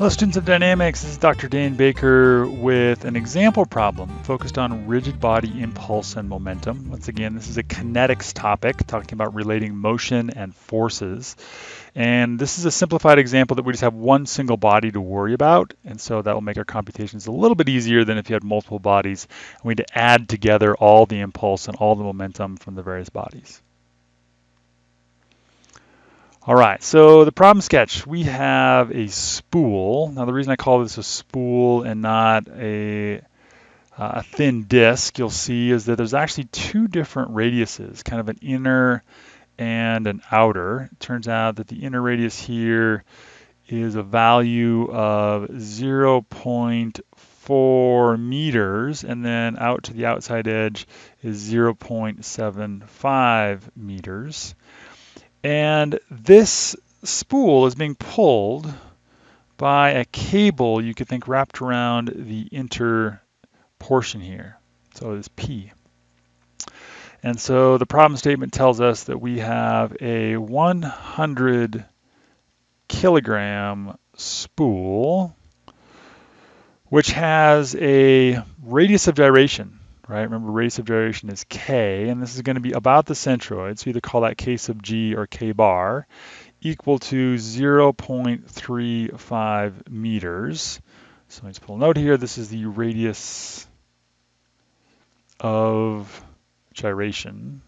Hello students of dynamics, this is Dr. Dan Baker with an example problem focused on rigid body impulse and momentum. Once again, this is a kinetics topic talking about relating motion and forces. And this is a simplified example that we just have one single body to worry about. And so that will make our computations a little bit easier than if you had multiple bodies. And we need to add together all the impulse and all the momentum from the various bodies. All right, so the problem sketch, we have a spool. Now the reason I call this a spool and not a, uh, a thin disk, you'll see is that there's actually two different radiuses, kind of an inner and an outer. It turns out that the inner radius here is a value of 0.4 meters, and then out to the outside edge is 0.75 meters. And this spool is being pulled by a cable you could think wrapped around the inter portion here. So it's P. And so the problem statement tells us that we have a 100 kilogram spool, which has a radius of gyration right? Remember radius of gyration is k, and this is going to be about the centroid, so either call that k sub g or k bar, equal to 0.35 meters. So let's pull a note here. This is the radius of gyration.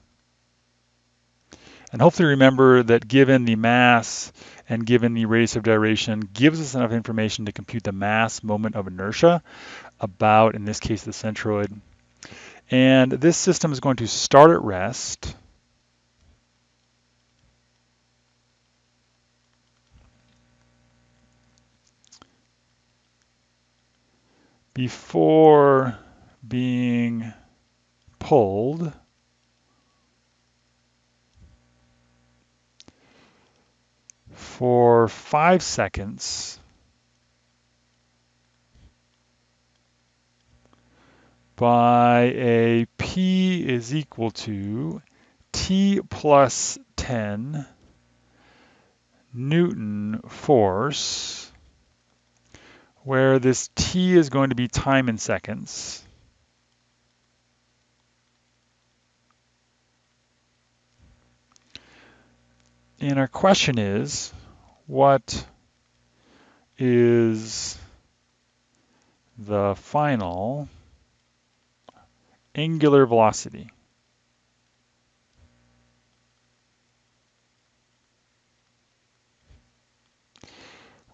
And hopefully remember that given the mass and given the radius of gyration gives us enough information to compute the mass moment of inertia about, in this case, the centroid. And this system is going to start at rest. before being pulled for five seconds by a P is equal to T plus 10 Newton force, where this T is going to be time in seconds. And our question is, what is the final angular velocity.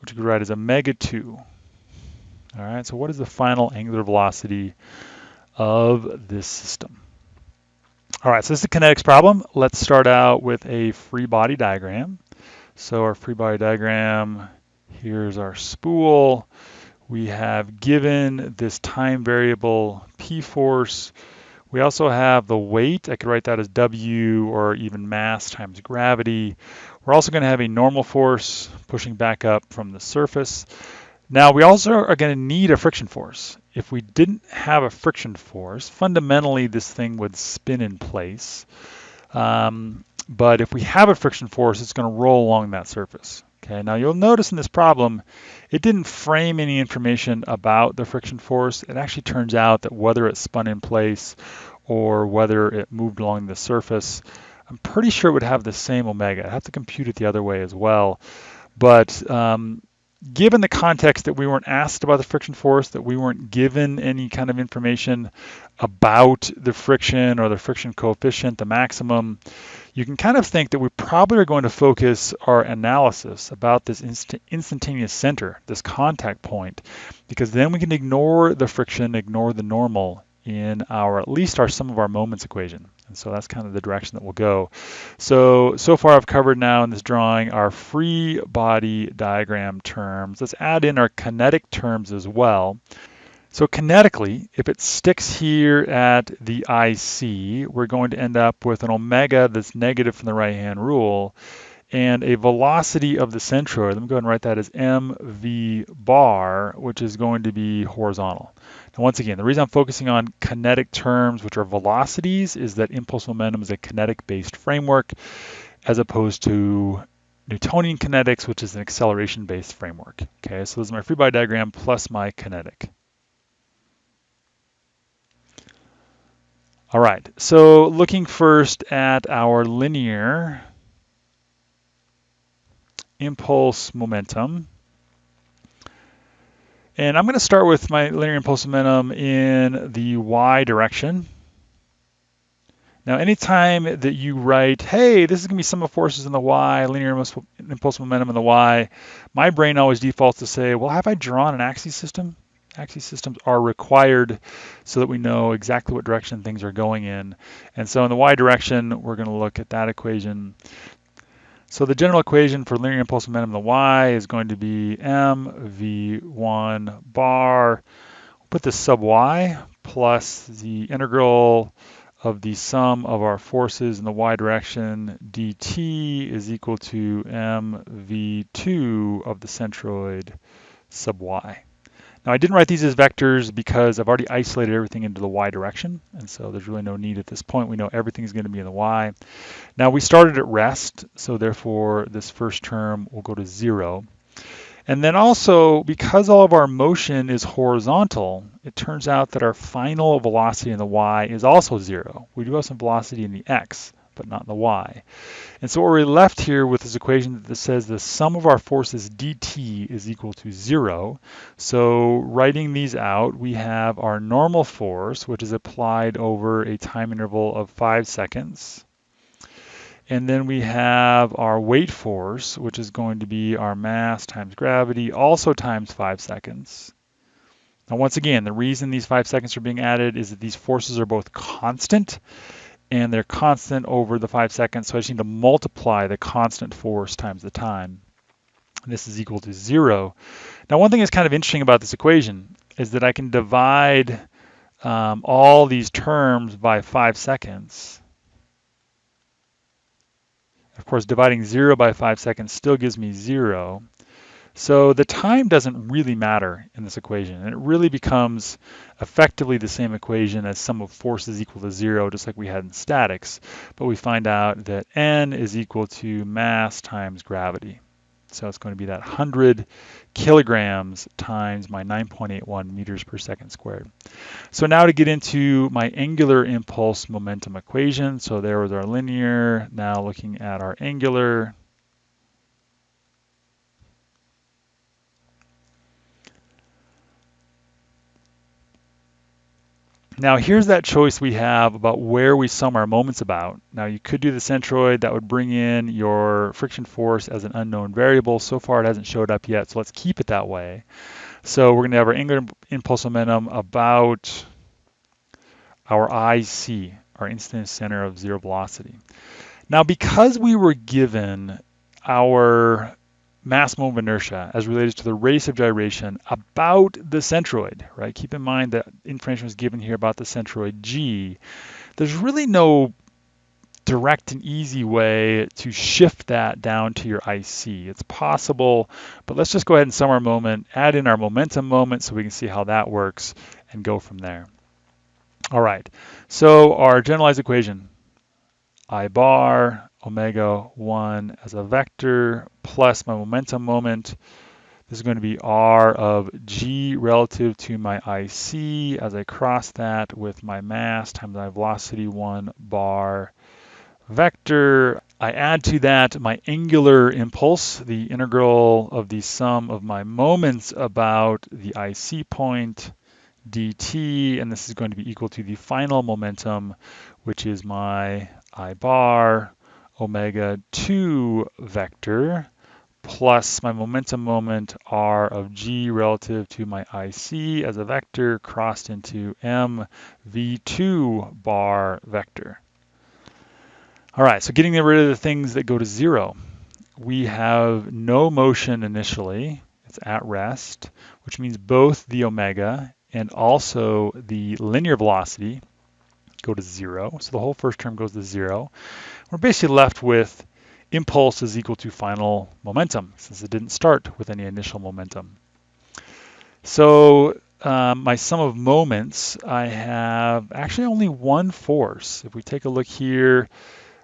Which we could write as omega 2. All right, so what is the final angular velocity of this system? All right, so this is a kinetics problem. Let's start out with a free body diagram. So our free body diagram, here's our spool. We have given this time variable P force. We also have the weight. I could write that as W or even mass times gravity. We're also going to have a normal force pushing back up from the surface. Now we also are going to need a friction force. If we didn't have a friction force, fundamentally this thing would spin in place. Um, but if we have a friction force, it's going to roll along that surface. Okay, now you'll notice in this problem, it didn't frame any information about the friction force. It actually turns out that whether it spun in place or whether it moved along the surface, I'm pretty sure it would have the same omega. I have to compute it the other way as well. But um, given the context that we weren't asked about the friction force, that we weren't given any kind of information about the friction or the friction coefficient, the maximum, you can kind of think that we probably are going to focus our analysis about this inst instantaneous center, this contact point, because then we can ignore the friction, ignore the normal in our, at least our sum of our moments equation. And so that's kind of the direction that we'll go. So, so far I've covered now in this drawing our free body diagram terms. Let's add in our kinetic terms as well. So kinetically, if it sticks here at the IC, we're going to end up with an omega that's negative from the right-hand rule and a velocity of the centroid. Let me go ahead and write that as mv bar, which is going to be horizontal. Now, once again, the reason I'm focusing on kinetic terms, which are velocities, is that impulse momentum is a kinetic-based framework as opposed to Newtonian kinetics, which is an acceleration-based framework. Okay, so this is my free body diagram plus my kinetic. All right, so looking first at our linear impulse momentum. And I'm going to start with my linear impulse momentum in the y direction. Now, anytime that you write, hey, this is going to be sum of forces in the y, linear impulse momentum in the y, my brain always defaults to say, well, have I drawn an axis system? Axis systems are required so that we know exactly what direction things are going in. And so in the y direction, we're going to look at that equation. So the general equation for linear impulse momentum in the y is going to be mv1 bar, put the sub y plus the integral of the sum of our forces in the y direction dt is equal to mv2 of the centroid sub y. Now I didn't write these as vectors because I've already isolated everything into the y direction, and so there's really no need at this point. We know everything is going to be in the y. Now we started at rest, so therefore this first term will go to zero. And then also, because all of our motion is horizontal, it turns out that our final velocity in the y is also zero. We do have some velocity in the x, but not in the y. And so what we're left here with this equation that says the sum of our forces dt is equal to zero. So writing these out, we have our normal force, which is applied over a time interval of five seconds. And then we have our weight force, which is going to be our mass times gravity, also times five seconds. Now, once again, the reason these five seconds are being added is that these forces are both constant and they're constant over the five seconds. So I just need to multiply the constant force times the time. And this is equal to zero. Now, one thing that's kind of interesting about this equation is that I can divide um, all these terms by five seconds. Of course, dividing 0 by 5 seconds still gives me 0. So the time doesn't really matter in this equation. And it really becomes effectively the same equation as sum of forces equal to 0, just like we had in statics. But we find out that n is equal to mass times gravity. So it's going to be that 100 kilograms times my 9.81 meters per second squared. So now to get into my angular impulse momentum equation. So there was our linear. Now looking at our angular. Now here's that choice we have about where we sum our moments about. Now you could do the centroid, that would bring in your friction force as an unknown variable. So far it hasn't showed up yet, so let's keep it that way. So we're gonna have our angular impulse momentum about our IC, our instant center of zero velocity. Now because we were given our mass moment of inertia as related to the radius of gyration about the centroid, right? Keep in mind that information was given here about the centroid G. There's really no direct and easy way to shift that down to your IC. It's possible, but let's just go ahead and sum our moment, add in our momentum moment so we can see how that works and go from there. All right, so our generalized equation, I bar omega 1 as a vector plus my momentum moment. This is going to be r of g relative to my IC as I cross that with my mass times my velocity 1 bar vector. I add to that my angular impulse, the integral of the sum of my moments about the IC point dt, and this is going to be equal to the final momentum, which is my I bar omega 2 vector plus my momentum moment r of g relative to my IC as a vector crossed into m v2 bar vector. All right, so getting rid of the things that go to zero. We have no motion initially, it's at rest, which means both the omega and also the linear velocity go to zero. So the whole first term goes to zero we're basically left with impulse is equal to final momentum, since it didn't start with any initial momentum. So um, my sum of moments, I have actually only one force. If we take a look here,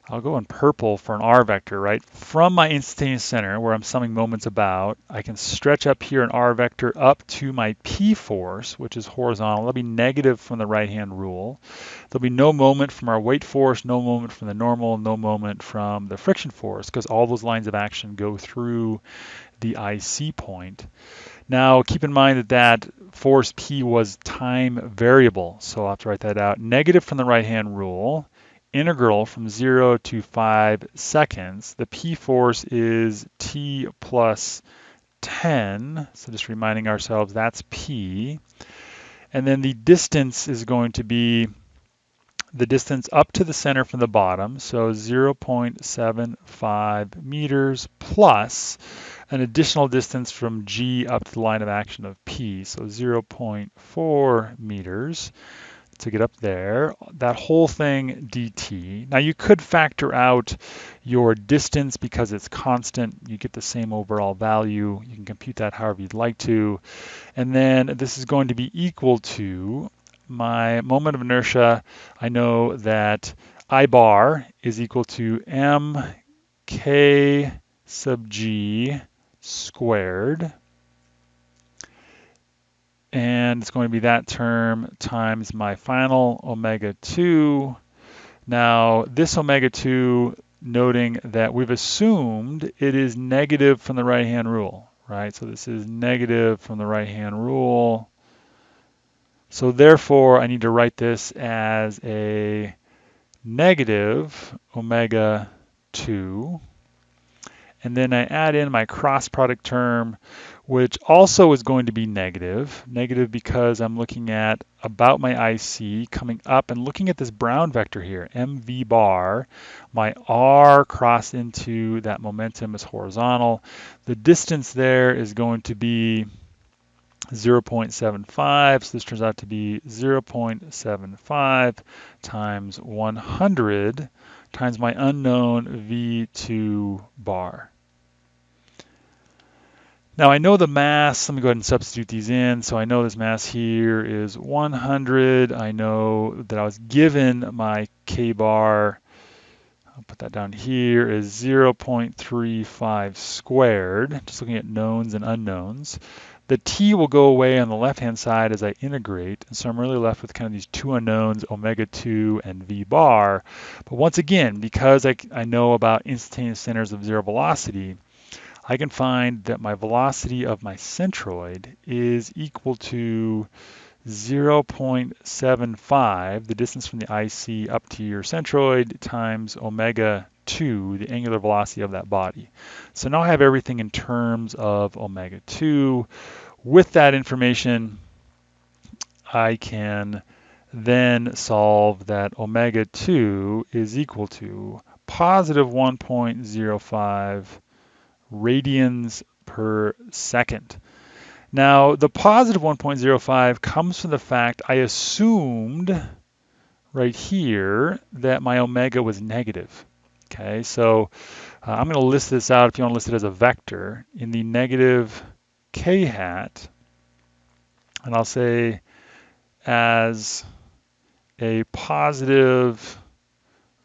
I'll go in purple for an r vector, right? From my instantaneous center, where I'm summing moments about, I can stretch up here an r vector up to my p force, which is horizontal. That'll be negative from the right-hand rule. There'll be no moment from our weight force, no moment from the normal, no moment from the friction force, because all those lines of action go through the IC point. Now, keep in mind that that force P was time variable, so I'll have to write that out. Negative from the right-hand rule, integral from 0 to 5 seconds. The P force is T plus 10, so just reminding ourselves that's P. And then the distance is going to be the distance up to the center from the bottom, so 0.75 meters plus an additional distance from G up to the line of action of P, so 0.4 meters to get up there. That whole thing dt. Now you could factor out your distance because it's constant. You get the same overall value. You can compute that however you'd like to. And then this is going to be equal to my moment of inertia. I know that I bar is equal to mk sub g squared and it's going to be that term times my final omega 2. Now, this omega 2, noting that we've assumed it is negative from the right-hand rule, right? So this is negative from the right-hand rule. So therefore, I need to write this as a negative omega 2. And then I add in my cross product term, which also is going to be negative. Negative because I'm looking at about my IC coming up and looking at this brown vector here, mv bar. My r crossed into that momentum is horizontal. The distance there is going to be 0.75, so this turns out to be 0.75 times 100 times my unknown V2 bar. Now I know the mass, let me go ahead and substitute these in. So I know this mass here is 100. I know that I was given my K bar, I'll put that down here, is 0.35 squared, just looking at knowns and unknowns. The t will go away on the left-hand side as I integrate, and so I'm really left with kind of these two unknowns, omega 2 and v bar. But once again, because I, I know about instantaneous centers of zero velocity, I can find that my velocity of my centroid is equal to 0.75, the distance from the IC up to your centroid, times omega 2, the angular velocity of that body. So now I have everything in terms of omega 2. With that information, I can then solve that omega 2 is equal to positive 1.05 radians per second. Now, the positive 1.05 comes from the fact I assumed right here that my omega was negative. Okay, so uh, I'm going to list this out if you want to list it as a vector in the negative k hat, and I'll say as a positive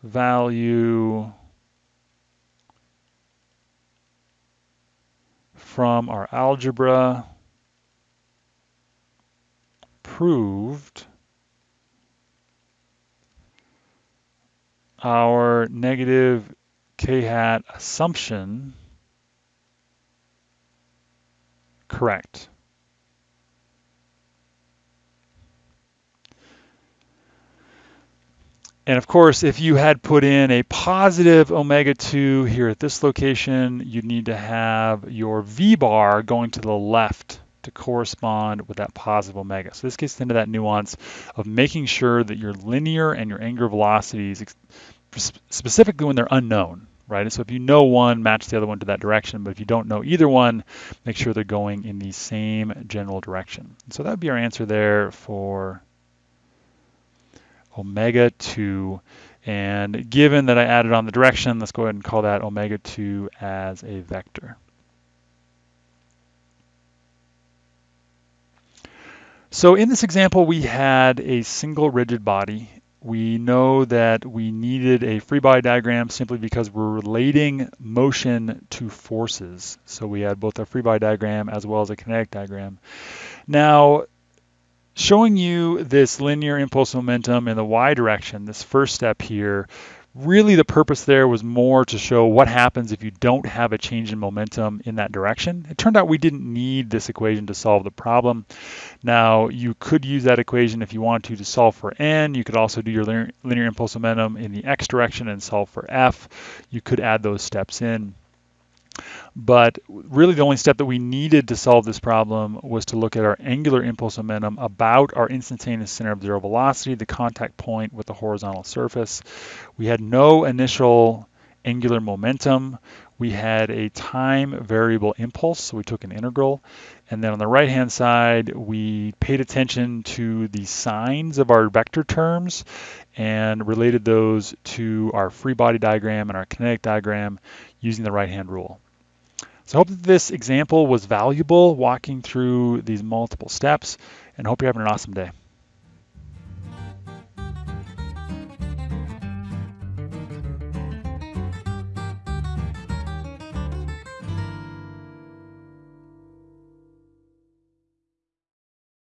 value from our algebra proved our negative k-hat assumption correct. And of course, if you had put in a positive omega-2 here at this location, you'd need to have your V-bar going to the left to correspond with that positive omega. So this gets into that nuance of making sure that your linear and your angular velocities, specifically when they're unknown, right? And so if you know one, match the other one to that direction. But if you don't know either one, make sure they're going in the same general direction. So that would be our answer there for omega 2. And given that I added on the direction, let's go ahead and call that omega 2 as a vector. So in this example, we had a single rigid body we know that we needed a free body diagram simply because we're relating motion to forces. So we had both a free body diagram as well as a kinetic diagram. Now, showing you this linear impulse momentum in the y direction, this first step here, really the purpose there was more to show what happens if you don't have a change in momentum in that direction. It turned out we didn't need this equation to solve the problem. Now, you could use that equation if you want to to solve for n. You could also do your linear, linear impulse momentum in the x direction and solve for f. You could add those steps in. But really the only step that we needed to solve this problem was to look at our angular impulse momentum about our instantaneous center of zero velocity, the contact point with the horizontal surface. We had no initial angular momentum. We had a time variable impulse, so we took an integral. And then on the right-hand side, we paid attention to the signs of our vector terms and related those to our free body diagram and our kinetic diagram using the right-hand rule. So I hope that this example was valuable walking through these multiple steps and hope you're having an awesome day.